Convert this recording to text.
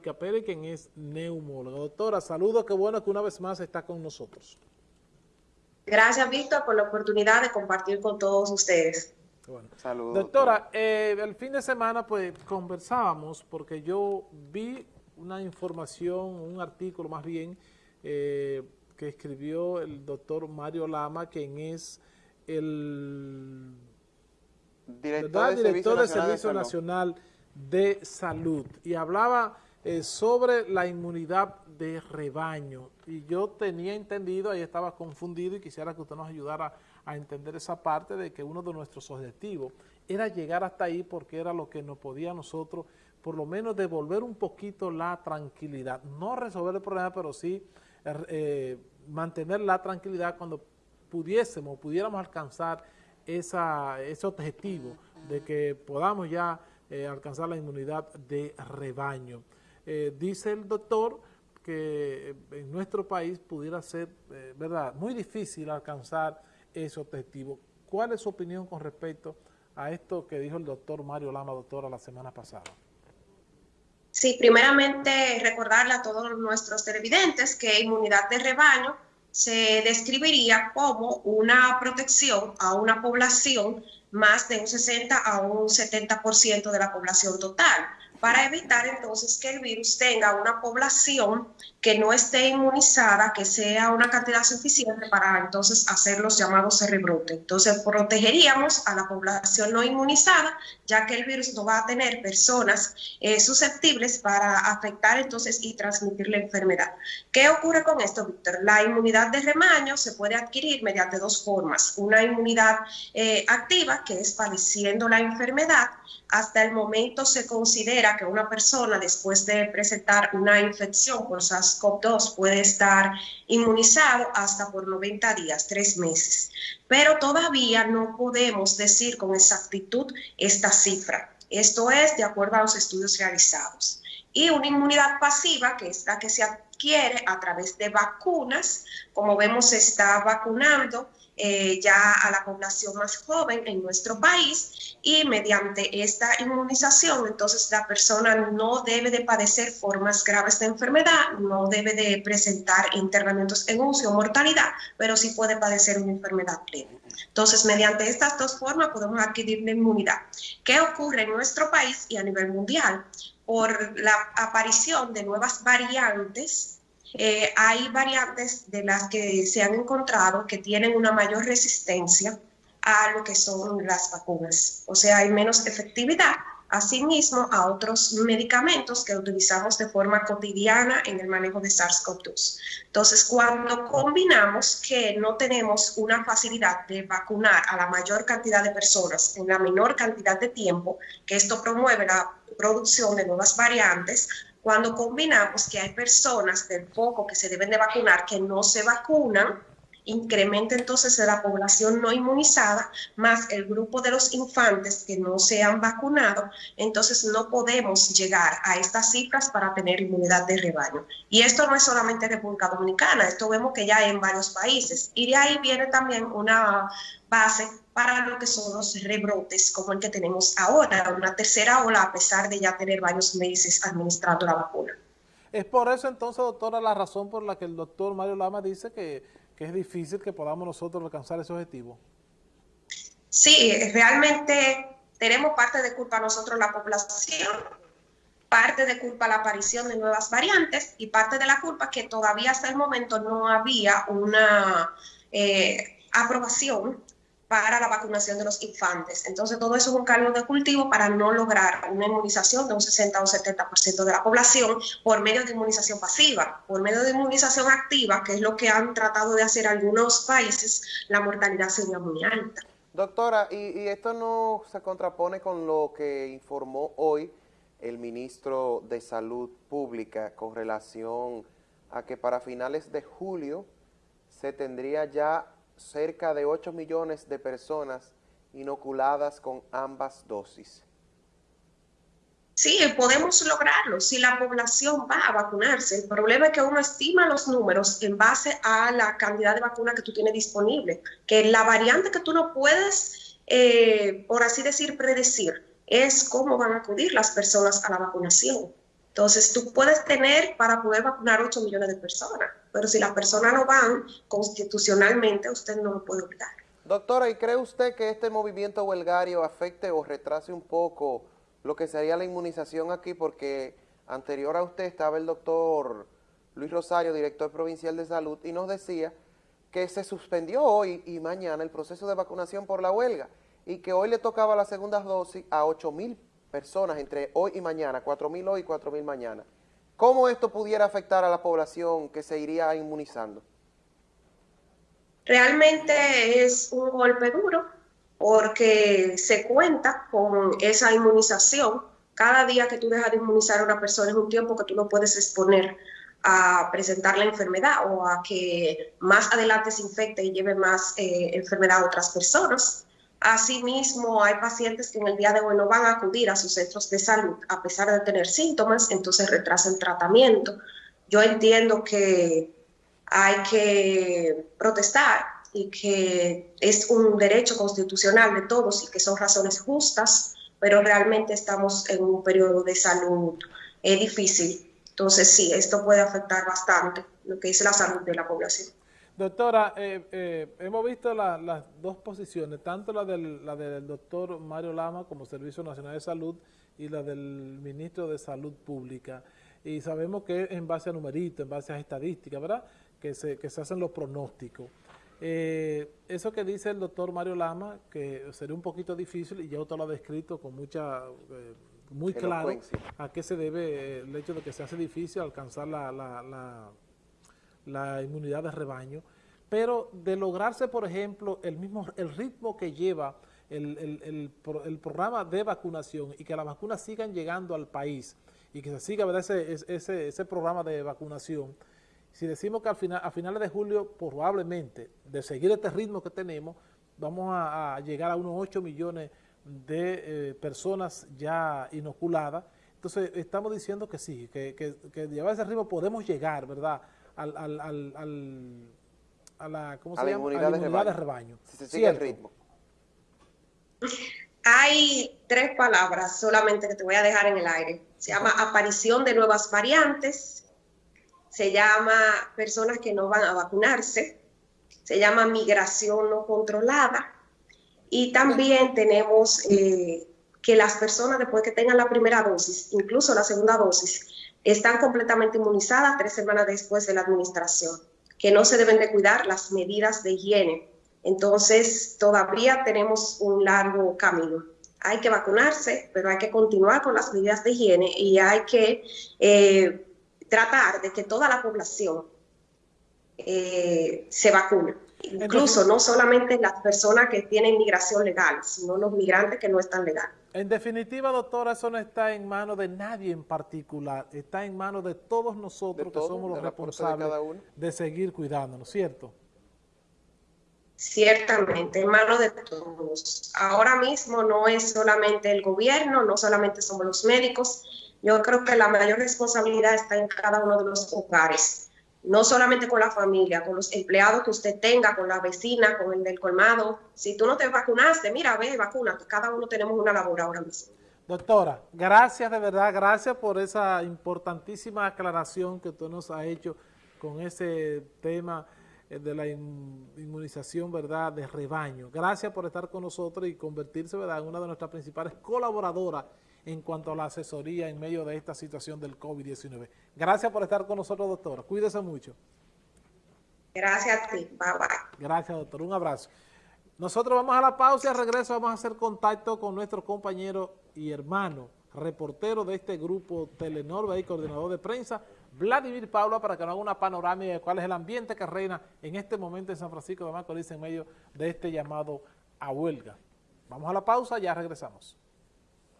Pérez, quien es neumólogo. Doctora, saludos, qué bueno que una vez más está con nosotros. Gracias, Víctor, por la oportunidad de compartir con todos ustedes. Bueno. Saludos. Doctora, eh, el fin de semana pues conversábamos porque yo vi una información, un artículo más bien, eh, que escribió el doctor Mario Lama, quien es el director, del Servicio, Nacional de Salud. Y hablaba eh, sobre la inmunidad de rebaño. Y yo tenía entendido, ahí estaba confundido y quisiera que usted nos ayudara a entender esa parte de que uno de nuestros objetivos era llegar hasta ahí porque era lo que nos podía nosotros por lo menos devolver un poquito la tranquilidad. No resolver el problema, pero sí eh, mantener la tranquilidad cuando pudiésemos, pudiéramos alcanzar esa, ese objetivo de que podamos ya eh, alcanzar la inmunidad de rebaño. Eh, dice el doctor que en nuestro país pudiera ser, eh, ¿verdad?, muy difícil alcanzar ese objetivo. ¿Cuál es su opinión con respecto a esto que dijo el doctor Mario Lama, doctora, la semana pasada? Sí, primeramente recordarle a todos nuestros televidentes que inmunidad de rebaño se describiría como una protección a una población más de un 60 a un 70% de la población total para evitar entonces que el virus tenga una población que no esté inmunizada, que sea una cantidad suficiente para entonces hacer los llamados rebrotes. Entonces protegeríamos a la población no inmunizada, ya que el virus no va a tener personas eh, susceptibles para afectar entonces y transmitir la enfermedad. ¿Qué ocurre con esto, Víctor? La inmunidad de remaño se puede adquirir mediante dos formas. Una inmunidad eh, activa, que es padeciendo la enfermedad, hasta el momento se considera que una persona después de presentar una infección por SARS-CoV-2 puede estar inmunizado hasta por 90 días, tres meses. Pero todavía no podemos decir con exactitud esta cifra. Esto es de acuerdo a los estudios realizados. Y una inmunidad pasiva, que es la que se adquiere a través de vacunas, como vemos se está vacunando eh, ya a la población más joven en nuestro país y mediante esta inmunización entonces la persona no debe de padecer formas graves de enfermedad, no debe de presentar internamientos en UCI o mortalidad, pero sí puede padecer una enfermedad plena. Entonces, mediante estas dos formas podemos adquirir la inmunidad. ¿Qué ocurre en nuestro país y a nivel mundial? Por la aparición de nuevas variantes eh, hay variantes de las que se han encontrado que tienen una mayor resistencia a lo que son las vacunas. O sea, hay menos efectividad, asimismo a otros medicamentos que utilizamos de forma cotidiana en el manejo de SARS-CoV-2. Entonces, cuando combinamos que no tenemos una facilidad de vacunar a la mayor cantidad de personas en la menor cantidad de tiempo, que esto promueve la producción de nuevas variantes, cuando combinamos que hay personas del poco que se deben de vacunar que no se vacunan, incrementa entonces la población no inmunizada más el grupo de los infantes que no se han vacunado, entonces no podemos llegar a estas cifras para tener inmunidad de rebaño. Y esto no es solamente República Dominicana, esto vemos que ya en varios países. Y de ahí viene también una base para lo que son los rebrotes como el que tenemos ahora, una tercera ola a pesar de ya tener varios meses administrando la vacuna. Es por eso entonces, doctora, la razón por la que el doctor Mario Lama dice que, es difícil que podamos nosotros alcanzar ese objetivo. Sí, realmente tenemos parte de culpa nosotros la población, parte de culpa la aparición de nuevas variantes y parte de la culpa que todavía hasta el momento no había una eh, aprobación para la vacunación de los infantes. Entonces, todo eso es un caldo de cultivo para no lograr una inmunización de un 60 o 70% de la población por medio de inmunización pasiva. Por medio de inmunización activa, que es lo que han tratado de hacer algunos países, la mortalidad sería muy alta. Doctora, y, y esto no se contrapone con lo que informó hoy el ministro de Salud Pública con relación a que para finales de julio se tendría ya cerca de 8 millones de personas inoculadas con ambas dosis. Sí, podemos lograrlo si la población va a vacunarse. El problema es que uno estima los números en base a la cantidad de vacuna que tú tienes disponible, que la variante que tú no puedes, eh, por así decir, predecir, es cómo van a acudir las personas a la vacunación. Entonces, tú puedes tener para poder vacunar 8 millones de personas, pero si las personas no van constitucionalmente, usted no lo puede obligar. Doctora, ¿y cree usted que este movimiento huelgario afecte o retrase un poco lo que sería la inmunización aquí? Porque anterior a usted estaba el doctor Luis Rosario, director provincial de salud, y nos decía que se suspendió hoy y mañana el proceso de vacunación por la huelga y que hoy le tocaba la segunda dosis a 8 mil personas entre hoy y mañana, 4 mil hoy y 4 mil mañana. ¿Cómo esto pudiera afectar a la población que se iría inmunizando? Realmente es un golpe duro porque se cuenta con esa inmunización. Cada día que tú dejas de inmunizar a una persona es un tiempo que tú no puedes exponer a presentar la enfermedad o a que más adelante se infecte y lleve más eh, enfermedad a otras personas. Asimismo, hay pacientes que en el día de hoy no van a acudir a sus centros de salud a pesar de tener síntomas, entonces retrasan tratamiento. Yo entiendo que hay que protestar y que es un derecho constitucional de todos y que son razones justas, pero realmente estamos en un periodo de salud eh, difícil entonces, sí, esto puede afectar bastante lo que es la salud de la población. Doctora, eh, eh, hemos visto las dos posiciones, tanto la del, la del doctor Mario Lama como Servicio Nacional de Salud y la del ministro de Salud Pública. Y sabemos que es en base a numeritos, en base a estadísticas, ¿verdad? Que se, que se hacen los pronósticos. Eh, eso que dice el doctor Mario Lama, que sería un poquito difícil, y ya usted lo ha descrito con mucha muy claro a qué se debe el hecho de que se hace difícil alcanzar la, la, la, inmunidad de rebaño, pero de lograrse, por ejemplo, el mismo el ritmo que lleva el, el, el, programa de vacunación y que las vacunas sigan llegando al país y que se siga. Ese, ese, ese programa de vacunación, si decimos que al final, a finales de julio probablemente, de seguir este ritmo que tenemos, vamos a, a llegar a unos 8 millones de eh, personas ya inoculadas. Entonces, estamos diciendo que sí, que, que, que llevar ese ritmo podemos llegar, ¿verdad?, al, al, al, a la, ¿cómo se llama? Inmunidad, de, rebaño. Si se sigue el ritmo. Hay tres palabras solamente que te voy a dejar en el aire. Se llama aparición de nuevas variantes, se llama personas que no van a vacunarse, se llama migración no controlada y también tenemos eh, que las personas después que tengan la primera dosis, incluso la segunda dosis, están completamente inmunizadas tres semanas después de la administración, que no se deben de cuidar las medidas de higiene. Entonces, todavía tenemos un largo camino. Hay que vacunarse, pero hay que continuar con las medidas de higiene y hay que eh, tratar de que toda la población eh, se vacune. Incluso no solamente las personas que tienen migración legal, sino los migrantes que no están legal. En definitiva, doctora, eso no está en manos de nadie en particular, está en manos de todos nosotros que somos los responsables de, de seguir cuidándonos, ¿cierto? Ciertamente, en manos de todos. Ahora mismo no es solamente el gobierno, no solamente somos los médicos, yo creo que la mayor responsabilidad está en cada uno de los hogares no solamente con la familia, con los empleados que usted tenga, con la vecina, con el del colmado. Si tú no te vacunaste, mira, ve, vacuna, cada uno tenemos una labor ahora mismo. Doctora, gracias de verdad, gracias por esa importantísima aclaración que usted nos ha hecho con ese tema eh, de la inmunización, ¿verdad?, de rebaño. Gracias por estar con nosotros y convertirse, ¿verdad?, en una de nuestras principales colaboradoras en cuanto a la asesoría en medio de esta situación del COVID-19. Gracias por estar con nosotros, doctora. Cuídese mucho. Gracias a ti. Bye, bye. Gracias, doctor. Un abrazo. Nosotros vamos a la pausa y al regreso vamos a hacer contacto con nuestro compañero y hermano, reportero de este grupo Telenor, y coordinador de prensa, Vladimir Paula, para que nos haga una panorámica de cuál es el ambiente que reina en este momento en San Francisco de Macorís en medio de este llamado a huelga. Vamos a la pausa, ya regresamos.